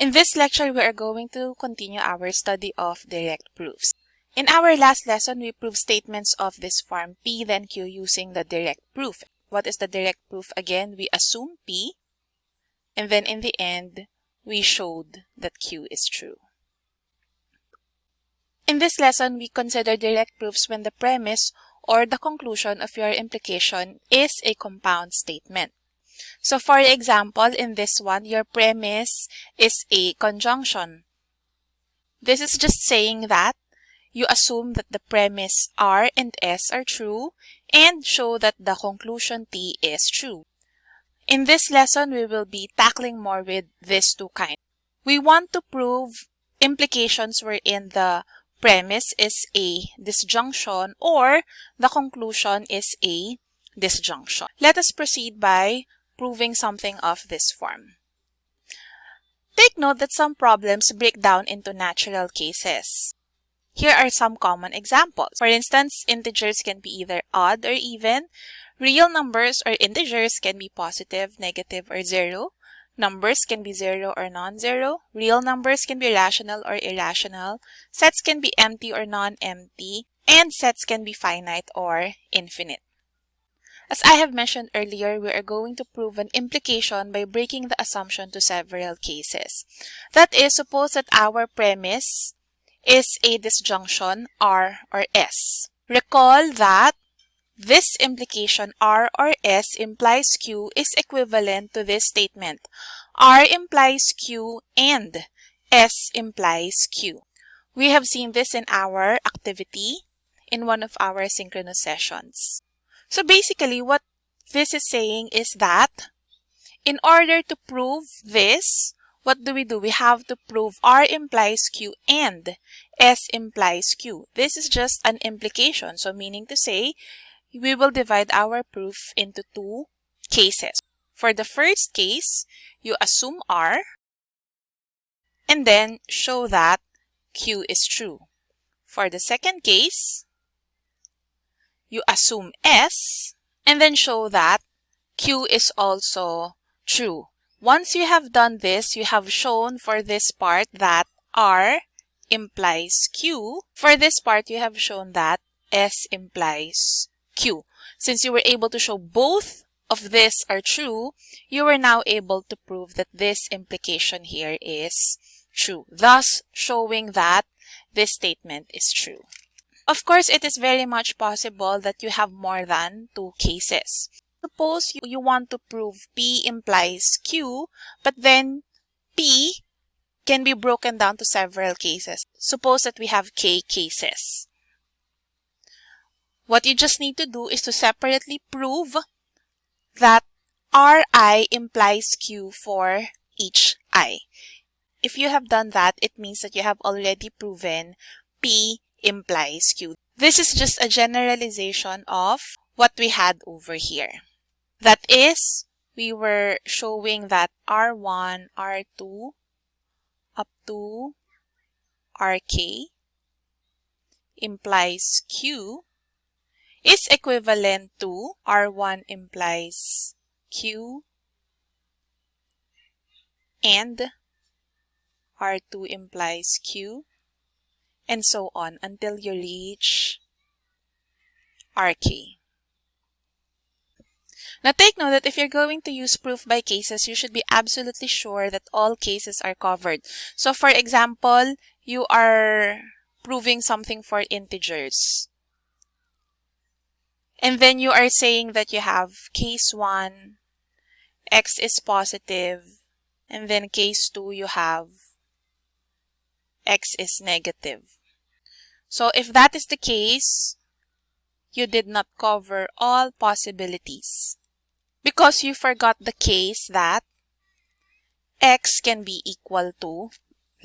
In this lecture, we are going to continue our study of direct proofs. In our last lesson, we proved statements of this form P then Q using the direct proof. What is the direct proof? Again, we assume P and then in the end, we showed that Q is true. In this lesson, we consider direct proofs when the premise or the conclusion of your implication is a compound statement. So for example, in this one, your premise is a conjunction. This is just saying that you assume that the premise R and S are true and show that the conclusion T is true. In this lesson, we will be tackling more with these two kinds. We want to prove implications wherein the premise is a disjunction or the conclusion is a disjunction. Let us proceed by proving something of this form. Take note that some problems break down into natural cases. Here are some common examples. For instance, integers can be either odd or even. Real numbers or integers can be positive, negative, or zero. Numbers can be zero or non-zero. Real numbers can be rational or irrational. Sets can be empty or non-empty. And sets can be finite or infinite. As I have mentioned earlier, we are going to prove an implication by breaking the assumption to several cases. That is, suppose that our premise is a disjunction R or S. Recall that this implication R or S implies Q is equivalent to this statement. R implies Q and S implies Q. We have seen this in our activity in one of our synchronous sessions. So basically what this is saying is that in order to prove this, what do we do? We have to prove R implies Q and S implies Q. This is just an implication. So meaning to say, we will divide our proof into two cases. For the first case, you assume R and then show that Q is true. For the second case, you assume S and then show that Q is also true. Once you have done this, you have shown for this part that R implies Q. For this part, you have shown that S implies Q. Since you were able to show both of this are true, you are now able to prove that this implication here is true, thus showing that this statement is true. Of course, it is very much possible that you have more than two cases. Suppose you, want to prove P implies Q, but then P can be broken down to several cases. Suppose that we have K cases. What you just need to do is to separately prove that Ri implies Q for each I. If you have done that, it means that you have already proven P implies Q. This is just a generalization of what we had over here. That is, we were showing that R1, R2, up to RK implies Q is equivalent to R1 implies Q and R2 implies Q and so on until you reach RK. Now take note that if you're going to use proof by cases, you should be absolutely sure that all cases are covered. So for example, you are proving something for integers. And then you are saying that you have case 1, x is positive, and then case 2 you have x is negative. So if that is the case, you did not cover all possibilities because you forgot the case that x can be equal to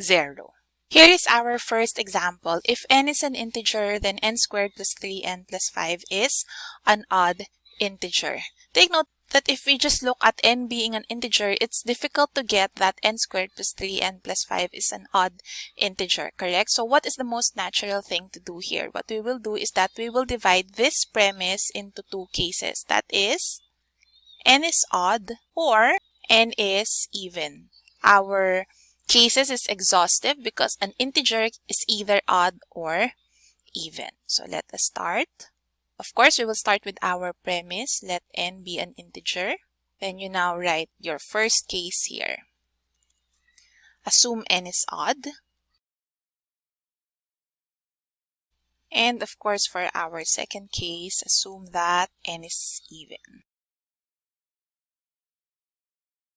0. Here is our first example. If n is an integer, then n squared plus 3n plus 5 is an odd integer. Take note that if we just look at n being an integer, it's difficult to get that n squared plus 3n plus 5 is an odd integer, correct? So what is the most natural thing to do here? What we will do is that we will divide this premise into two cases. That is, n is odd or n is even. Our cases is exhaustive because an integer is either odd or even. So let us start. Of course, we will start with our premise. Let n be an integer. Then you now write your first case here. Assume n is odd. And of course, for our second case, assume that n is even.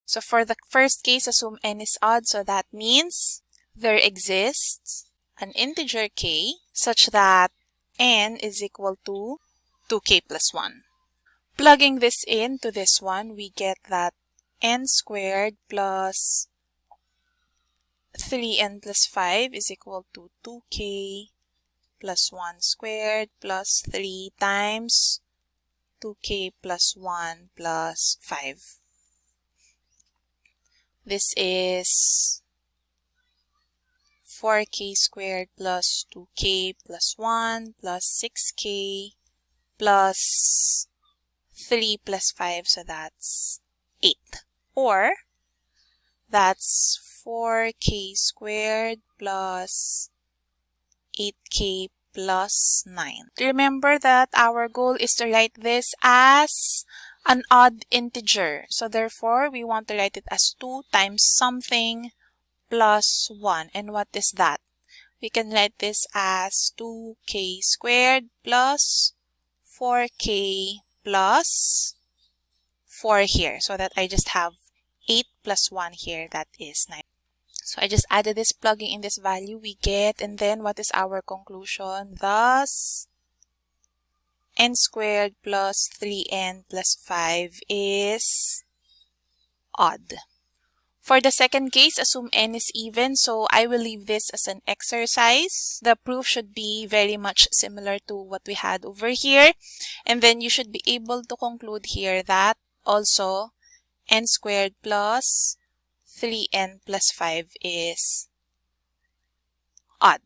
So for the first case, assume n is odd. So that means there exists an integer k such that n is equal to 2k plus 1. Plugging this into this one, we get that n squared plus 3n plus 5 is equal to 2k plus 1 squared plus 3 times 2k plus 1 plus 5. This is 4k squared plus 2k plus 1 plus 6k plus 3 plus 5, so that's 8. Or, that's 4k squared plus 8k plus 9. Remember that our goal is to write this as an odd integer. So therefore, we want to write it as 2 times something plus 1. And what is that? We can write this as 2k squared plus 4k plus 4 here. So that I just have 8 plus 1 here. That is 9. So I just added this plugging in this value we get. And then what is our conclusion? Thus, n squared plus 3n plus 5 is odd. For the second case, assume n is even, so I will leave this as an exercise. The proof should be very much similar to what we had over here. And then you should be able to conclude here that also n squared plus 3n plus 5 is odd.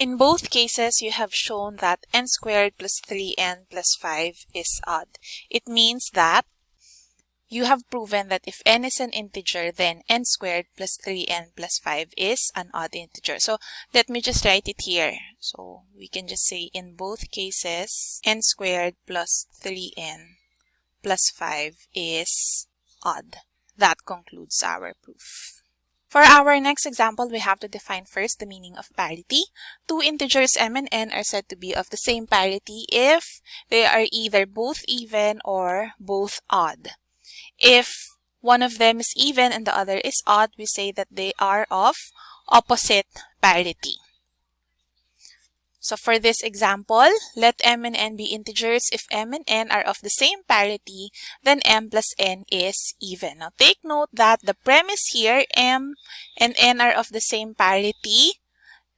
In both cases, you have shown that n squared plus 3n plus 5 is odd. It means that you have proven that if n is an integer, then n squared plus 3n plus 5 is an odd integer. So let me just write it here. So we can just say in both cases, n squared plus 3n plus 5 is odd. That concludes our proof. For our next example, we have to define first the meaning of parity. Two integers m and n are said to be of the same parity if they are either both even or both odd. If one of them is even and the other is odd, we say that they are of opposite parity. So for this example, let m and n be integers. If m and n are of the same parity, then m plus n is even. Now take note that the premise here, m and n are of the same parity.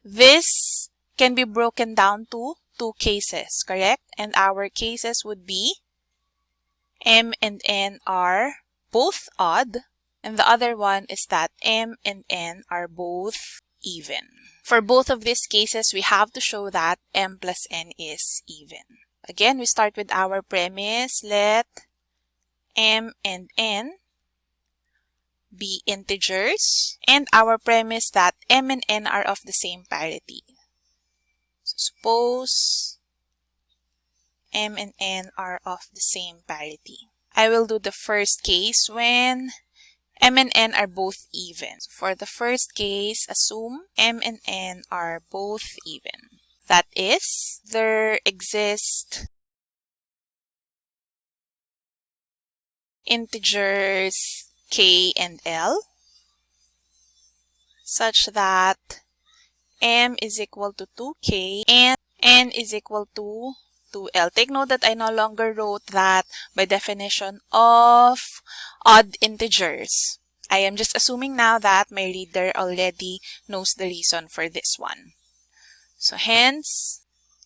This can be broken down to two cases, correct? And our cases would be m and n are both odd, and the other one is that m and n are both even. For both of these cases, we have to show that m plus n is even. Again, we start with our premise. Let m and n be integers. And our premise that m and n are of the same parity. So suppose m and n are of the same parity. I will do the first case when m and n are both even. So For the first case, assume m and n are both even. That is, there exist integers k and l such that m is equal to 2k and n is equal to 2L. Take note that I no longer wrote that by definition of odd integers. I am just assuming now that my reader already knows the reason for this one. So hence,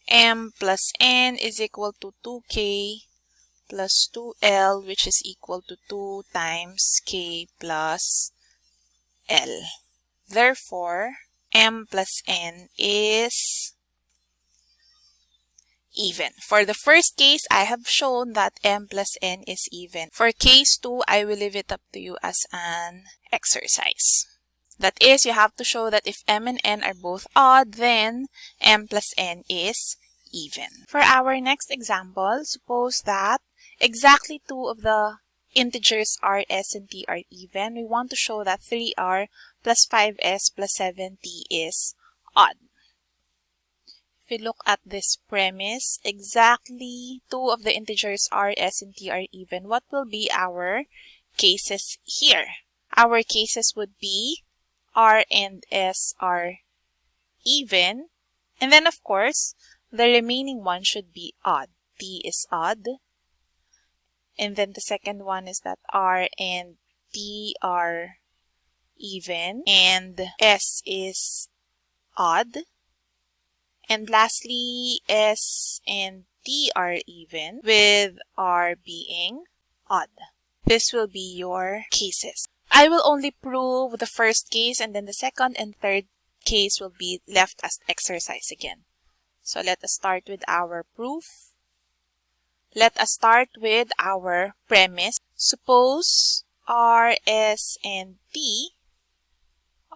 m plus n is equal to 2k plus 2l which is equal to 2 times k plus l. Therefore, m plus n is even. For the first case, I have shown that m plus n is even. For case 2, I will leave it up to you as an exercise. That is, you have to show that if m and n are both odd, then m plus n is even. For our next example, suppose that exactly two of the integers r, s, and t are even. We want to show that 3r plus 5s plus 7t is odd. We look at this premise, exactly two of the integers r, s, and t are even. What will be our cases here? Our cases would be R and S are even. And then, of course, the remaining one should be odd. T is odd. And then the second one is that R and T are even. And S is odd. And lastly, S and T are even with R being odd. This will be your cases. I will only prove the first case and then the second and third case will be left as exercise again. So let us start with our proof. Let us start with our premise. Suppose R, S, and T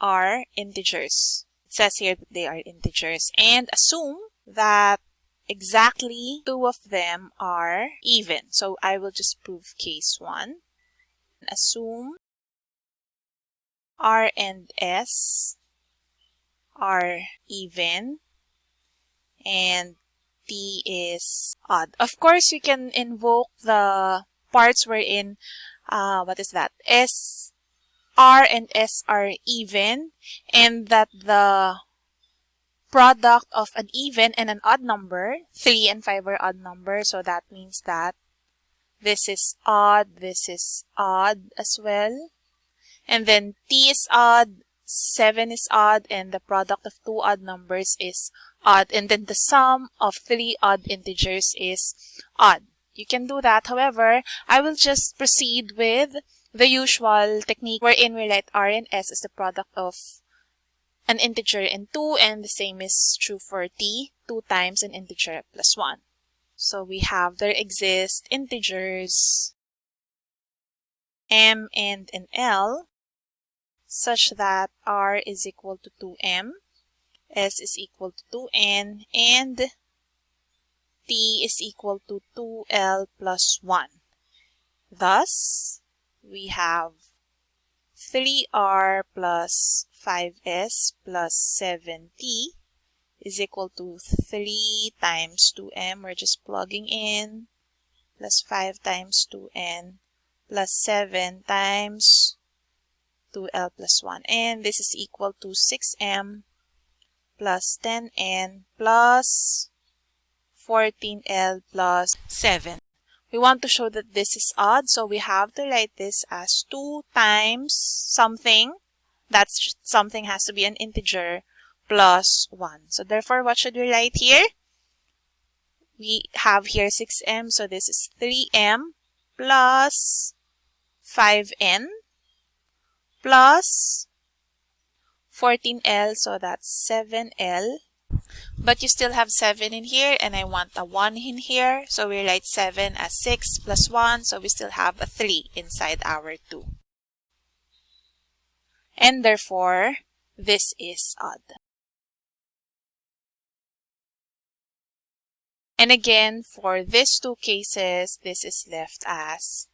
are integers. Says here that they are integers. And assume that exactly two of them are even. So I will just prove case 1. Assume R and S are even and T is odd. Of course, you can invoke the parts wherein, uh, what is that? S, R and S are even and that the product of an even and an odd number, 3 and 5 are odd numbers, so that means that this is odd, this is odd as well. And then t is odd, 7 is odd, and the product of two odd numbers is odd. And then the sum of three odd integers is odd. You can do that. However, I will just proceed with the usual technique wherein we write r and s as the product of an integer and 2 and the same is true for t, 2 times an integer plus 1. So we have there exist integers m and an l such that r is equal to 2m, s is equal to 2n, and t is equal to 2l plus 1. Thus, we have 3r plus 5s plus 7t is equal to 3 times 2m. We're just plugging in plus 5 times 2n plus 7 times 2L plus 1. And this is equal to 6M plus 10N plus 14L plus 7. We want to show that this is odd, so we have to write this as 2 times something. That's something has to be an integer plus 1. So therefore, what should we write here? We have here 6m, so this is 3m plus 5n plus 14L, so that's 7L. But you still have 7 in here, and I want a 1 in here. So we write 7 as 6 plus 1, so we still have a 3 inside our 2. And therefore, this is odd. And again, for these two cases, this is left as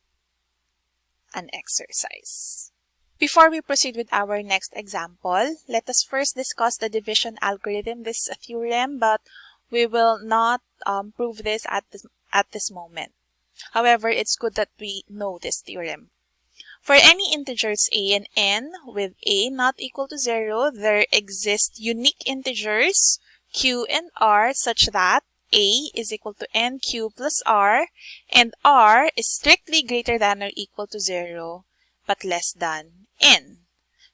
an exercise. Before we proceed with our next example, let us first discuss the division algorithm. This is a theorem, but we will not um, prove this at this, at this moment. However, it's good that we know this theorem. For any integers a and n with a not equal to 0, there exist unique integers q and r such that a is equal to nq plus r and r is strictly greater than or equal to 0 but less than n.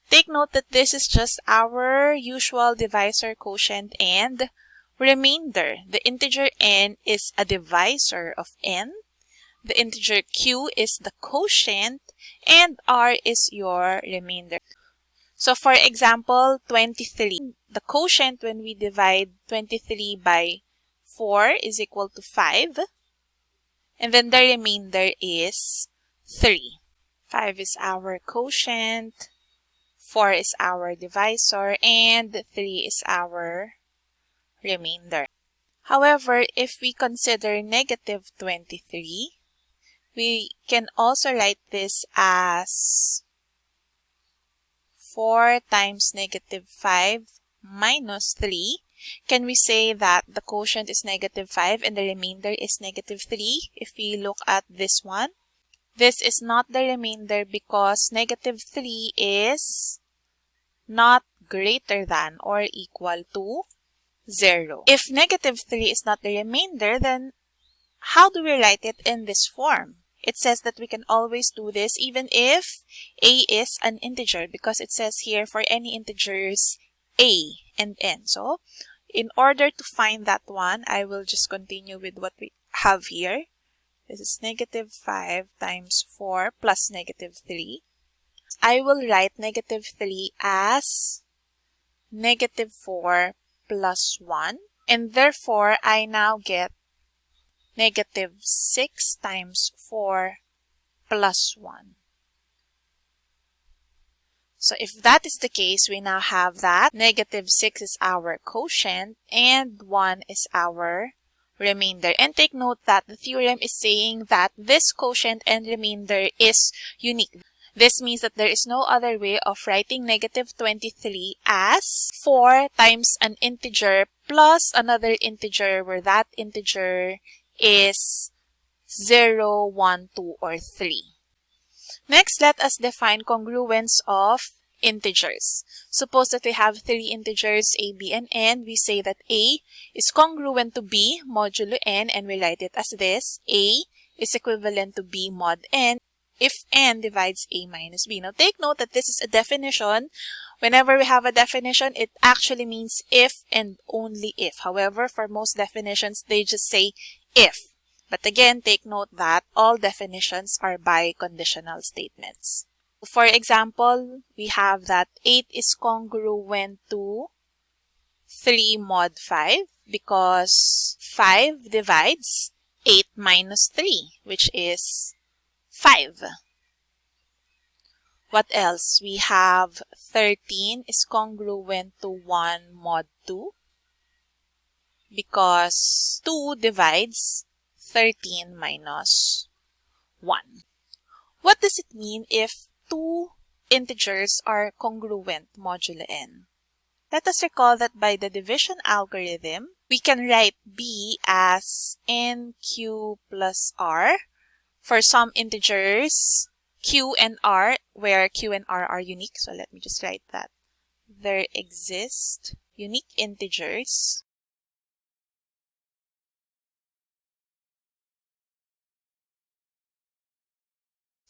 Take note that this is just our usual divisor quotient and remainder. The integer n is a divisor of n. The integer q is the quotient and r is your remainder. So for example, 23. The quotient when we divide 23 by 4 is equal to 5. And then the remainder is 3. 5 is our quotient. 4 is our divisor, and 3 is our remainder. However, if we consider negative 23, we can also write this as 4 times negative 5 minus 3. Can we say that the quotient is negative 5 and the remainder is negative 3 if we look at this one? This is not the remainder because negative 3 is not greater than or equal to 0. If negative 3 is not the remainder, then how do we write it in this form? It says that we can always do this even if a is an integer because it says here for any integers a and n. So in order to find that one, I will just continue with what we have here. This is negative 5 times 4 plus negative 3. I will write negative 3 as negative 4 plus 1. And therefore, I now get negative 6 times 4 plus 1. So if that is the case, we now have that negative 6 is our quotient and 1 is our remainder. And take note that the theorem is saying that this quotient and remainder is unique. This means that there is no other way of writing negative 23 as 4 times an integer plus another integer where that integer is 0, 1, 2, or 3. Next, let us define congruence of integers. Suppose that we have three integers a, b, and n. We say that a is congruent to b modulo n and we write it as this. a is equivalent to b mod n if n divides a minus b. Now take note that this is a definition. Whenever we have a definition, it actually means if and only if. However, for most definitions, they just say if. But again, take note that all definitions are biconditional statements. For example, we have that 8 is congruent to 3 mod 5 because 5 divides 8 minus 3, which is 5. What else? We have 13 is congruent to 1 mod 2 because 2 divides 13 minus 1. What does it mean if two integers are congruent modulo n. Let us recall that by the division algorithm, we can write b as nq plus r for some integers q and r where q and r are unique. So let me just write that. There exist unique integers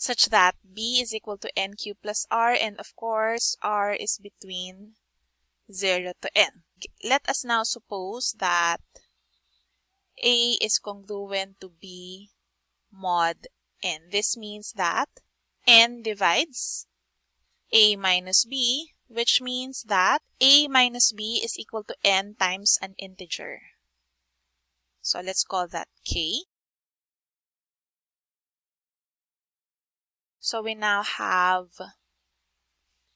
such that b is equal to nq plus r and of course r is between 0 to n. Let us now suppose that a is congruent to b mod n. This means that n divides a minus b which means that a minus b is equal to n times an integer. So let's call that k. So we now have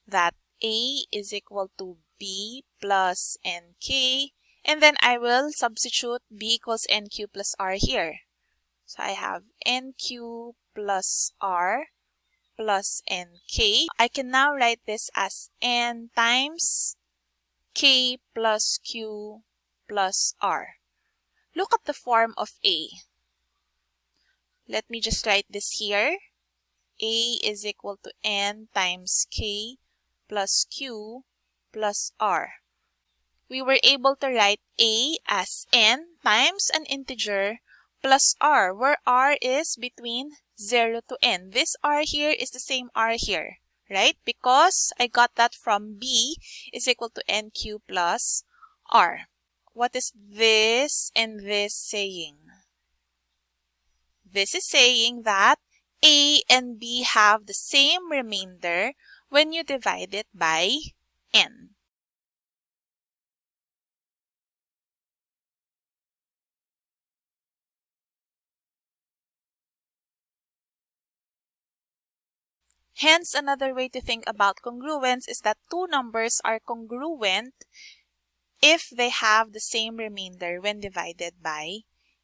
that A is equal to B plus NK. And then I will substitute B equals NQ plus R here. So I have NQ plus R plus NK. I can now write this as N times K plus Q plus R. Look at the form of A. Let me just write this here. A is equal to N times K plus Q plus R. We were able to write A as N times an integer plus R, where R is between 0 to N. This R here is the same R here, right? Because I got that from B is equal to NQ plus R. What is this and this saying? This is saying that a and B have the same remainder when you divide it by n. Hence, another way to think about congruence is that two numbers are congruent if they have the same remainder when divided by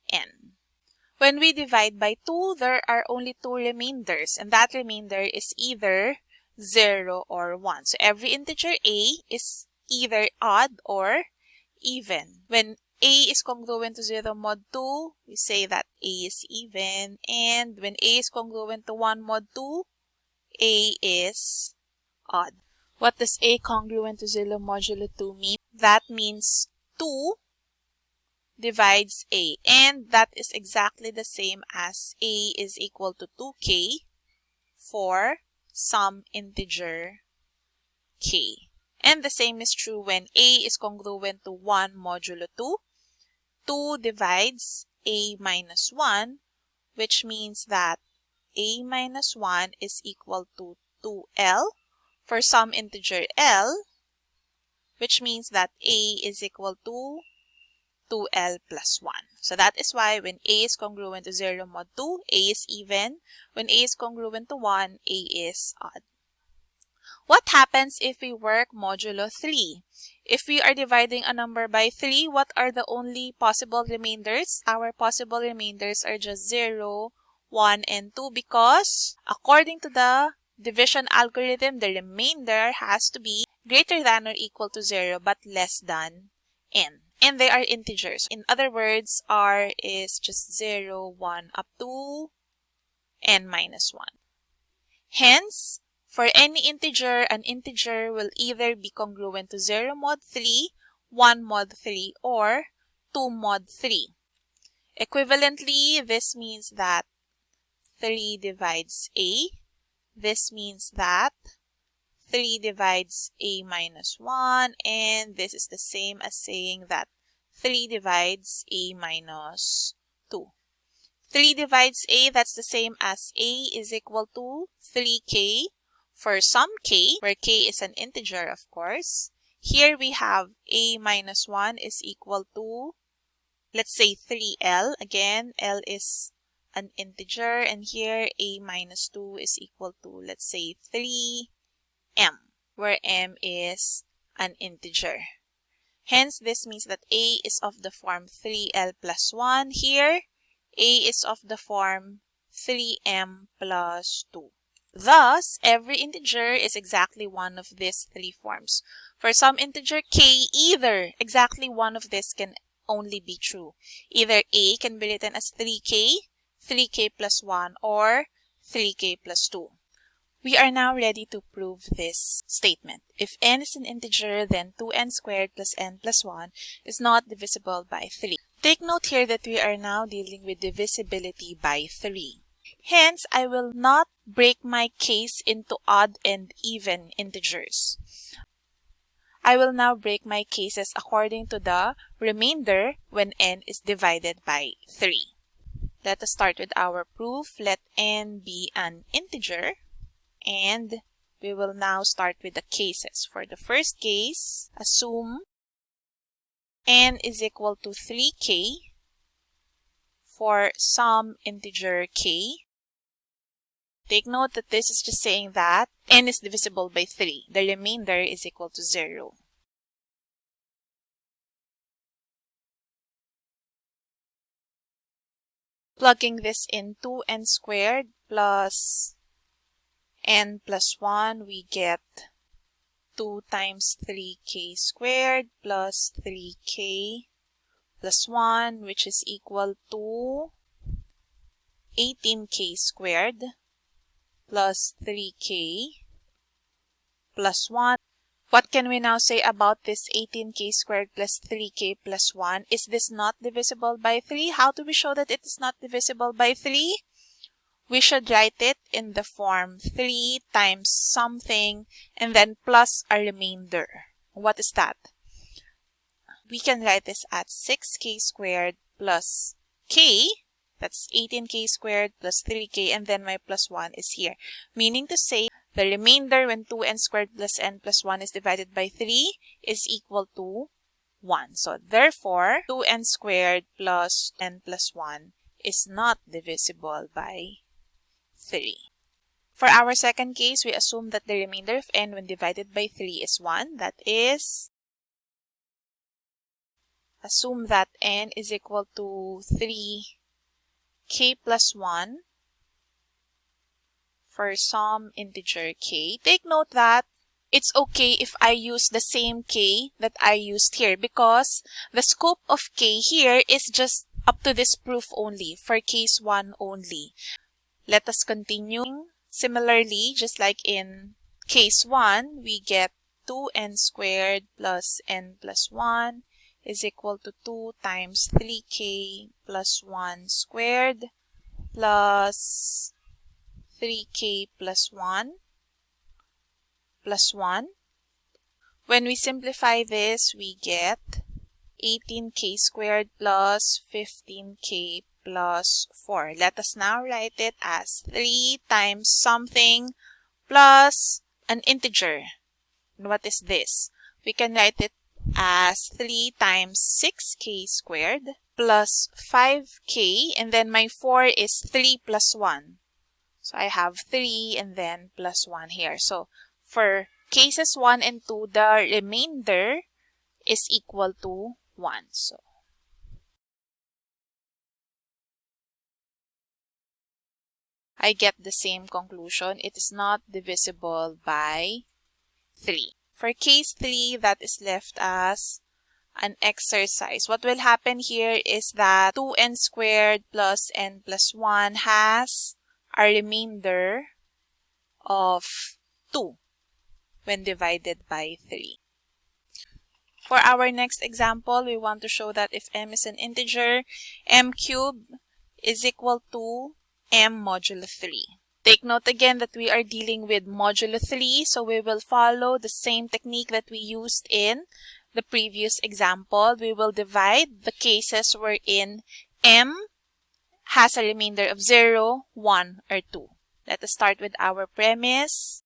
n. When we divide by 2, there are only two remainders, and that remainder is either 0 or 1. So every integer a is either odd or even. When a is congruent to 0 mod 2, we say that a is even. And when a is congruent to 1 mod 2, a is odd. What does a congruent to 0 modulo 2 mean? That means 2 divides a and that is exactly the same as a is equal to 2k for some integer k. And the same is true when a is congruent to 1 modulo 2. 2 divides a minus 1 which means that a minus 1 is equal to 2l for some integer l which means that a is equal to 2l plus 1. So that is why when a is congruent to 0 mod 2, a is even. When a is congruent to 1, a is odd. What happens if we work modulo 3? If we are dividing a number by 3, what are the only possible remainders? Our possible remainders are just 0, 1, and 2 because according to the division algorithm, the remainder has to be greater than or equal to 0 but less than n and they are integers. In other words, r is just 0, 1 up to n minus 1. Hence, for any integer, an integer will either be congruent to 0 mod 3, 1 mod 3, or 2 mod 3. Equivalently, this means that 3 divides a. This means that 3 divides a minus 1 and this is the same as saying that 3 divides a minus 2. 3 divides a, that's the same as a is equal to 3k for some k, where k is an integer of course. Here we have a minus 1 is equal to, let's say 3l. Again, l is an integer and here a minus 2 is equal to, let's say 3 m, where m is an integer. Hence, this means that a is of the form 3l plus 1. Here, a is of the form 3m plus 2. Thus, every integer is exactly one of these three forms. For some integer k, either exactly one of this can only be true. Either a can be written as 3k, 3k plus 1, or 3k plus 2. We are now ready to prove this statement. If n is an integer, then 2n squared plus n plus 1 is not divisible by 3. Take note here that we are now dealing with divisibility by 3. Hence, I will not break my case into odd and even integers. I will now break my cases according to the remainder when n is divided by 3. Let us start with our proof. Let n be an integer and we will now start with the cases. For the first case, assume n is equal to 3k for some integer k. Take note that this is just saying that n is divisible by 3. The remainder is equal to 0. Plugging this in 2n squared plus n plus 1, we get 2 times 3k squared plus 3k plus 1, which is equal to 18k squared plus 3k plus 1. What can we now say about this 18k squared plus 3k plus 1? Is this not divisible by 3? How do we show that it is not divisible by 3? We should write it in the form 3 times something and then plus a remainder. What is that? We can write this at 6k squared plus k, that's 18k squared plus 3k, and then my plus 1 is here. Meaning to say, the remainder when 2n squared plus n plus 1 is divided by 3 is equal to 1. So therefore, 2n squared plus n plus 1 is not divisible by 3. For our second case, we assume that the remainder of n when divided by 3 is 1. That is, assume that n is equal to 3k plus 1 for some integer k. Take note that it's okay if I use the same k that I used here because the scope of k here is just up to this proof only, for case 1 only. Let us continue. Similarly, just like in case 1, we get 2n squared plus n plus 1 is equal to 2 times 3k plus 1 squared plus 3k plus 1 plus 1. When we simplify this, we get 18k squared plus 15k plus 4. Let us now write it as 3 times something plus an integer. And what is this? We can write it as 3 times 6k squared plus 5k and then my 4 is 3 plus 1. So I have 3 and then plus 1 here. So for cases 1 and 2, the remainder is equal to 1. So I get the same conclusion. It is not divisible by 3. For case 3, that is left as an exercise. What will happen here is that 2n squared plus n plus 1 has a remainder of 2 when divided by 3. For our next example, we want to show that if m is an integer, m cubed is equal to m modulo 3. Take note again that we are dealing with modulo 3, so we will follow the same technique that we used in the previous example. We will divide the cases wherein m has a remainder of 0, 1, or 2. Let us start with our premise.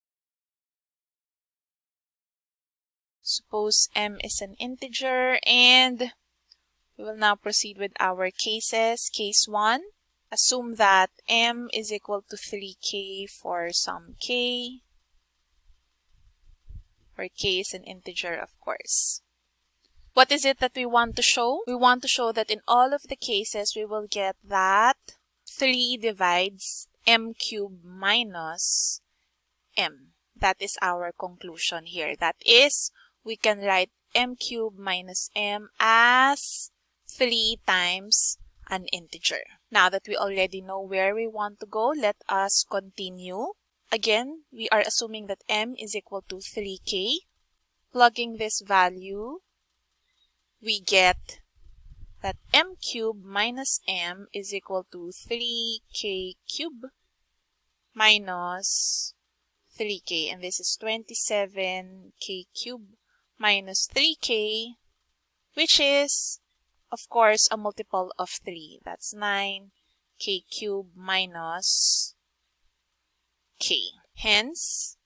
Suppose m is an integer and we will now proceed with our cases. Case 1, assume that m is equal to 3k for some k, where k is an integer of course. What is it that we want to show? We want to show that in all of the cases, we will get that 3 divides m cubed minus m. That is our conclusion here. That is, we can write m cubed minus m as 3 times an integer. Now that we already know where we want to go, let us continue. Again, we are assuming that m is equal to 3k. Plugging this value, we get that m cubed minus m is equal to 3k cubed minus 3k and this is 27k cubed minus 3k, which is, of course, a multiple of 3. That's 9k cubed minus k. Hence,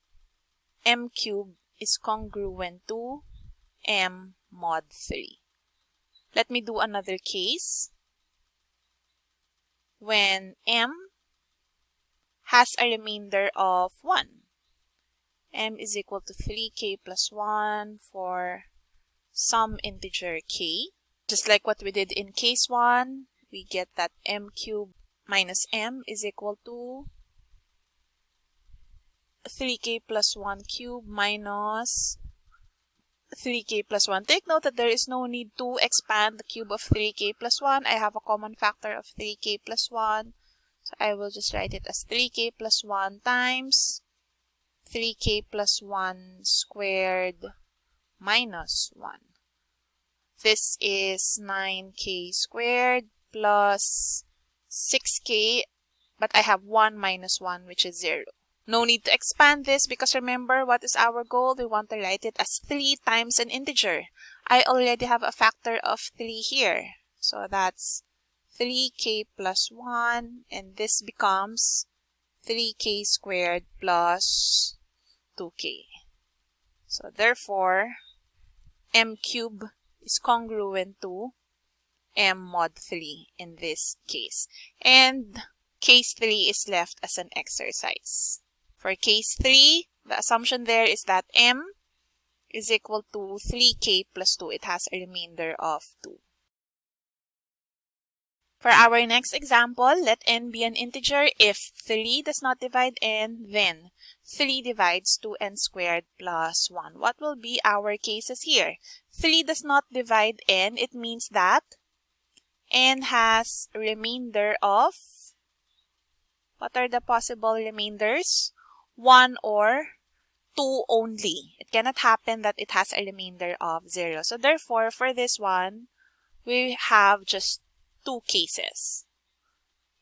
m cubed is congruent to m mod 3. Let me do another case. When m has a remainder of 1 m is equal to 3k plus 1 for some integer k. Just like what we did in case 1, we get that m cubed minus m is equal to 3k plus 1 cube minus 3k plus 1. Take note that there is no need to expand the cube of 3k plus 1. I have a common factor of 3k plus 1. So I will just write it as 3k plus 1 times 3k plus 1 squared minus 1. This is 9k squared plus 6k, but I have 1 minus 1, which is 0. No need to expand this because remember what is our goal? We want to write it as 3 times an integer. I already have a factor of 3 here. So that's 3k plus 1 and this becomes 3k squared plus 2k. So therefore, m cube is congruent to m mod 3 in this case. And case 3 is left as an exercise. For case 3, the assumption there is that m is equal to 3k plus 2. It has a remainder of 2. For our next example, let n be an integer. If 3 does not divide n, then 3 divides 2n squared plus 1. What will be our cases here? 3 does not divide n. It means that n has remainder of, what are the possible remainders? 1 or 2 only. It cannot happen that it has a remainder of 0. So therefore, for this one, we have just two cases.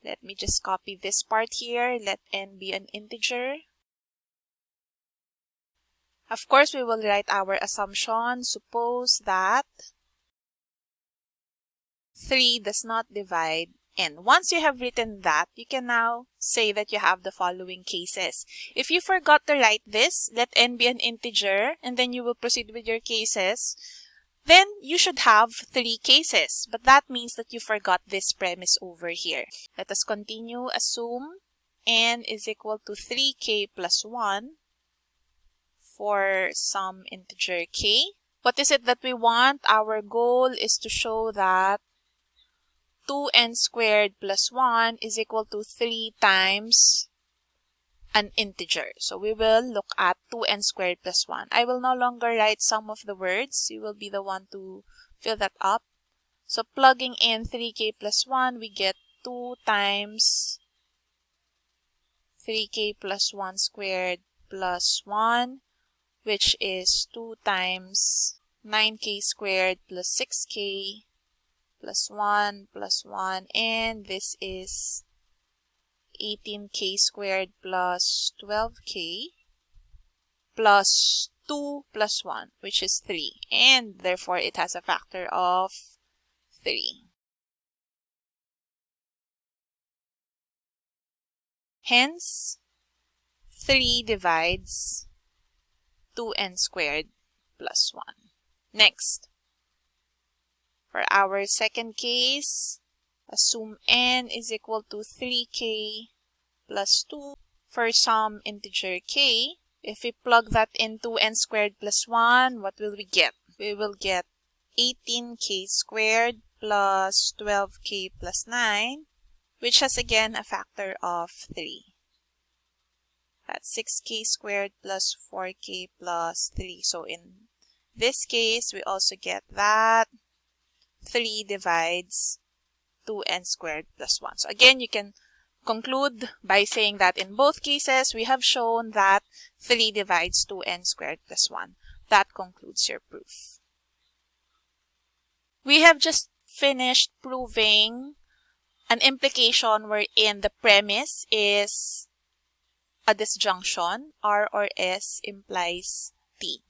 Let me just copy this part here. Let n be an integer. Of course, we will write our assumption. Suppose that 3 does not divide n. Once you have written that, you can now say that you have the following cases. If you forgot to write this, let n be an integer, and then you will proceed with your cases then you should have three cases. But that means that you forgot this premise over here. Let us continue. Assume n is equal to 3k plus 1 for some integer k. What is it that we want? Our goal is to show that 2n squared plus 1 is equal to 3 times an integer. So we will look at 2n squared plus 1. I will no longer write some of the words. You will be the one to fill that up. So plugging in 3k plus 1, we get 2 times 3k plus 1 squared plus 1, which is 2 times 9k squared plus 6k plus 1 plus 1, and this is 18k squared plus 12k plus 2 plus 1, which is 3. And therefore, it has a factor of 3. Hence, 3 divides 2n squared plus 1. Next, for our second case, assume n is equal to 3k plus 2 for some integer k. If we plug that into n squared plus 1, what will we get? We will get 18k squared plus 12k plus 9, which has again a factor of 3. That's 6k squared plus 4k plus 3. So in this case, we also get that 3 divides 2n squared plus 1. So again, you can conclude by saying that in both cases, we have shown that 3 divides 2n squared plus 1. That concludes your proof. We have just finished proving an implication wherein the premise is a disjunction, R or S implies T.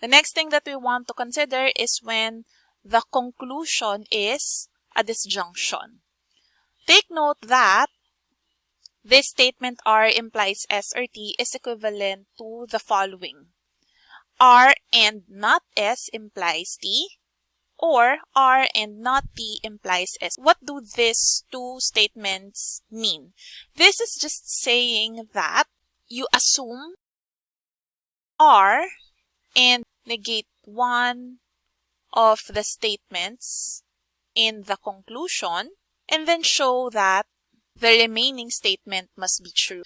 The next thing that we want to consider is when the conclusion is a disjunction. Take note that this statement R implies S or T is equivalent to the following. R and not S implies T or R and not T implies S. What do these two statements mean? This is just saying that you assume R and negate one of the statements in the conclusion and then show that the remaining statement must be true.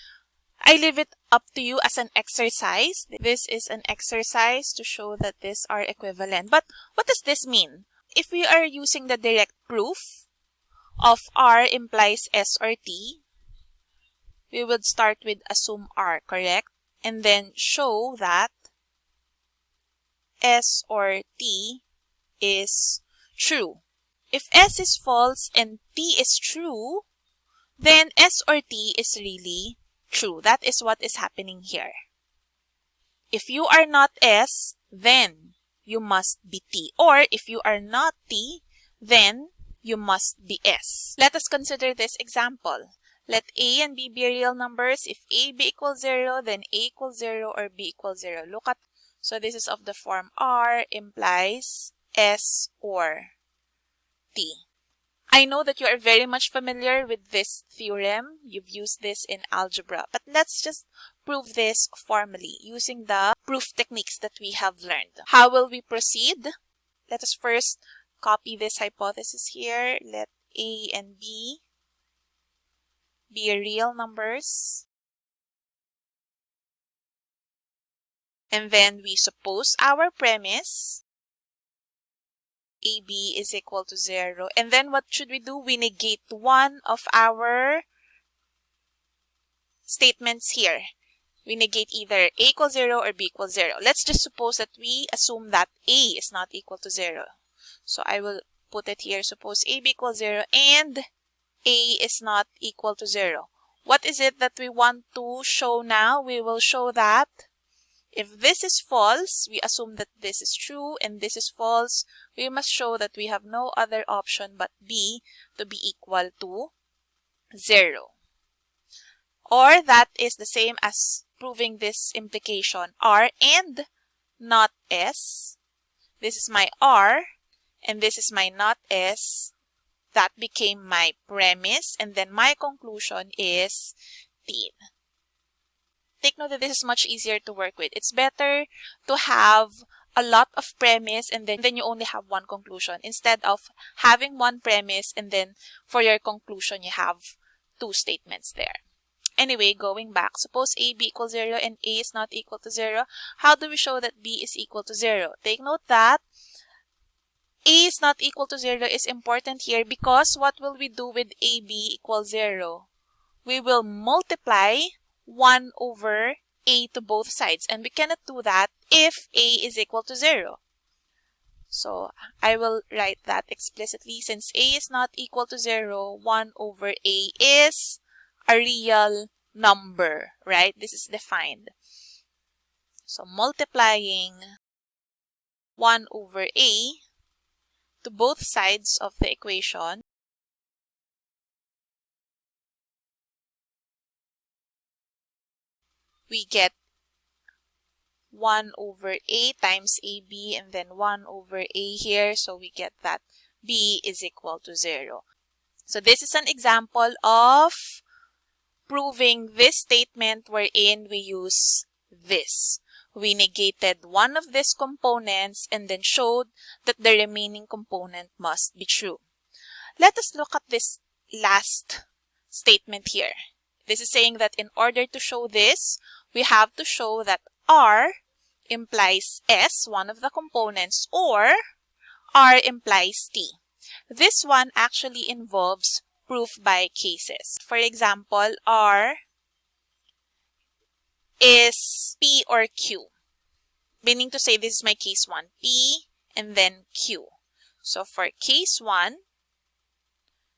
I leave it up to you as an exercise. This is an exercise to show that these are equivalent. But what does this mean? If we are using the direct proof of R implies S or T, we would start with assume R, correct? And then show that S or T is true. If S is false and T is true, then S or T is really true. That is what is happening here. If you are not S, then you must be T. Or if you are not T, then you must be S. Let us consider this example. Let A and B be real numbers. If A be equal 0, then A equals 0 or B equals 0. Look at, so this is of the form R implies S or T. I know that you are very much familiar with this theorem. You've used this in algebra, but let's just prove this formally using the proof techniques that we have learned. How will we proceed? Let us first copy this hypothesis here. Let A and B be real numbers. And then we suppose our premise AB is equal to 0. And then what should we do? We negate one of our statements here. We negate either A equals 0 or B equals 0. Let's just suppose that we assume that A is not equal to 0. So I will put it here. Suppose AB equals 0 and A is not equal to 0. What is it that we want to show now? We will show that if this is false, we assume that this is true and this is false. We must show that we have no other option but B to be equal to 0. Or that is the same as proving this implication R and not S. This is my R and this is my not S. That became my premise and then my conclusion is T take note that this is much easier to work with. It's better to have a lot of premise and then, then you only have one conclusion instead of having one premise and then for your conclusion you have two statements there. Anyway, going back, suppose a b equals 0 and a is not equal to 0. How do we show that b is equal to 0? Take note that a is not equal to 0 is important here because what will we do with ab equals 0? We will multiply 1 over a to both sides. And we cannot do that if a is equal to 0. So I will write that explicitly. Since a is not equal to 0, 1 over a is a real number, right? This is defined. So multiplying 1 over a to both sides of the equation we get 1 over a times ab and then 1 over a here. So we get that b is equal to 0. So this is an example of proving this statement wherein we use this. We negated one of these components and then showed that the remaining component must be true. Let us look at this last statement here. This is saying that in order to show this, we have to show that R implies S, one of the components, or R implies T. This one actually involves proof by cases. For example, R is P or Q. Meaning to say this is my case 1, P and then Q. So for case 1,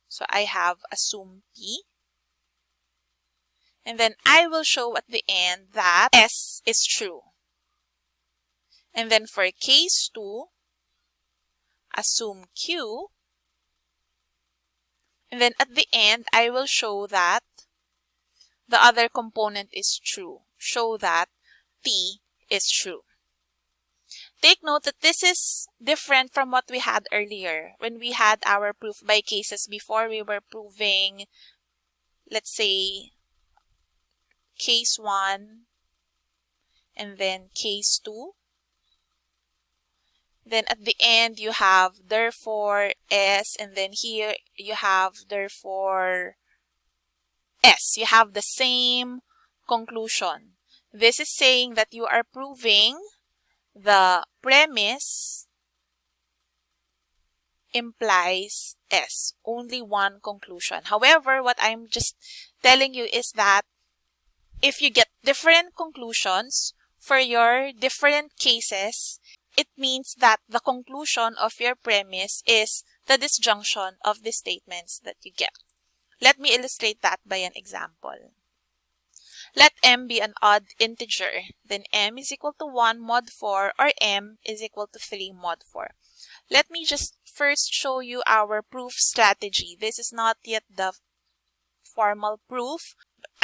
so I have assume P and then I will show at the end that S is true. And then for case 2, assume Q. And then at the end, I will show that the other component is true. Show that T is true. Take note that this is different from what we had earlier. When we had our proof by cases before, we were proving, let's say, case 1 and then case 2. Then at the end, you have therefore S, and then here you have therefore S. You have the same conclusion. This is saying that you are proving the premise implies S. Only one conclusion. However, what I'm just telling you is that if you get different conclusions for your different cases, it means that the conclusion of your premise is the disjunction of the statements that you get. Let me illustrate that by an example. Let m be an odd integer, then m is equal to 1 mod 4 or m is equal to 3 mod 4. Let me just first show you our proof strategy. This is not yet the formal proof,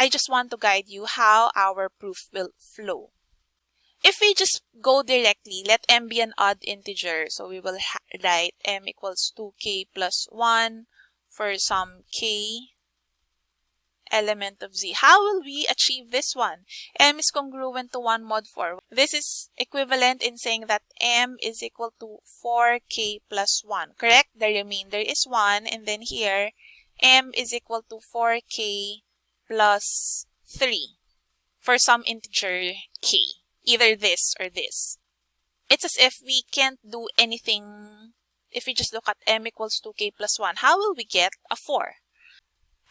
I just want to guide you how our proof will flow. If we just go directly, let m be an odd integer. So we will write m equals 2k plus 1 for some k element of z. How will we achieve this one? m is congruent to 1 mod 4. This is equivalent in saying that m is equal to 4k plus 1, correct? The remainder is 1 and then here m is equal to 4k plus 3 for some integer k, either this or this. It's as if we can't do anything if we just look at m equals 2k plus 1. How will we get a 4?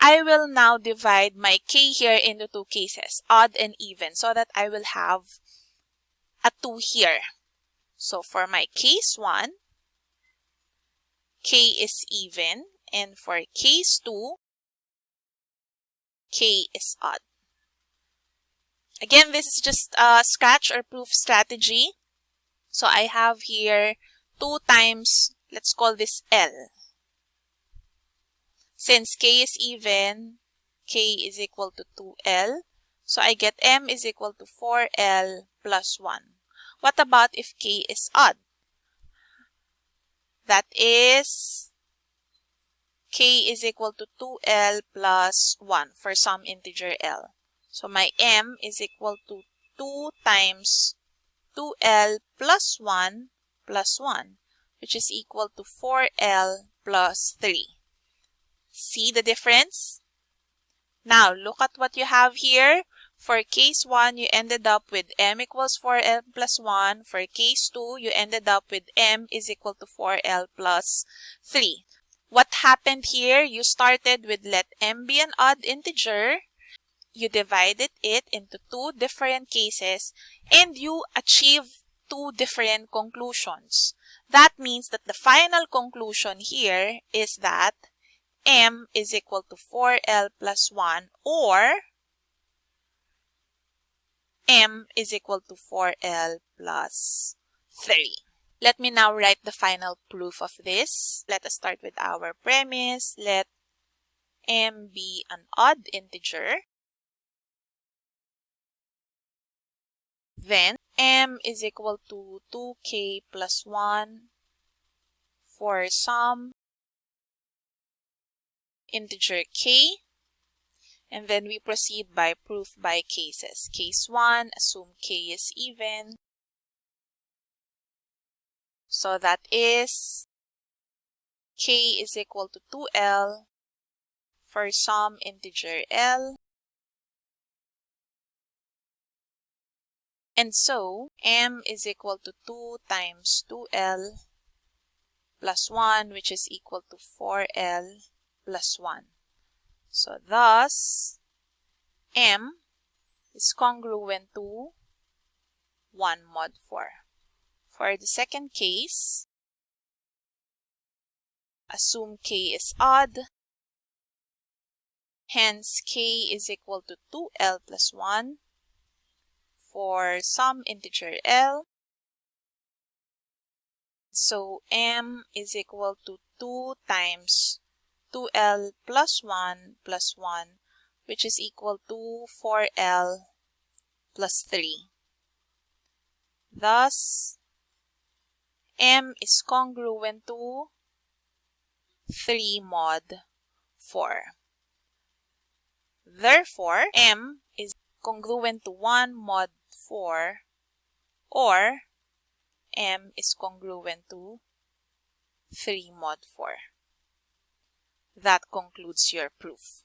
I will now divide my k here into two cases, odd and even, so that I will have a 2 here. So for my case 1, k is even, and for case 2, k is odd. Again, this is just a scratch or proof strategy. So I have here 2 times, let's call this L. Since k is even, k is equal to 2l. So I get m is equal to 4l plus 1. What about if k is odd? That is k is equal to 2l plus 1 for some integer l. So my m is equal to 2 times 2l plus 1 plus 1, which is equal to 4l plus 3. See the difference? Now, look at what you have here. For case 1, you ended up with m equals 4l plus 1. For case 2, you ended up with m is equal to 4l plus 3. What happened here? You started with let m be an odd integer. You divided it into two different cases and you achieve two different conclusions. That means that the final conclusion here is that m is equal to 4l plus 1 or m is equal to 4l plus 3. Let me now write the final proof of this. Let us start with our premise. Let m be an odd integer. Then m is equal to 2k plus 1 for some integer k. And then we proceed by proof by cases. Case 1, assume k is even. So that is k is equal to 2l for some integer l. And so, m is equal to 2 times 2l plus 1, which is equal to 4l plus 1. So thus, m is congruent to 1 mod 4. For the second case, assume k is odd. Hence, k is equal to 2l plus 1 for some integer l. So m is equal to 2 times 2l plus 1 plus 1 which is equal to 4l plus 3. Thus, m is congruent to 3 mod 4. Therefore, m is congruent to 1 mod 4 or m is congruent to 3 mod 4. That concludes your proof.